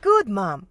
Good, Mom.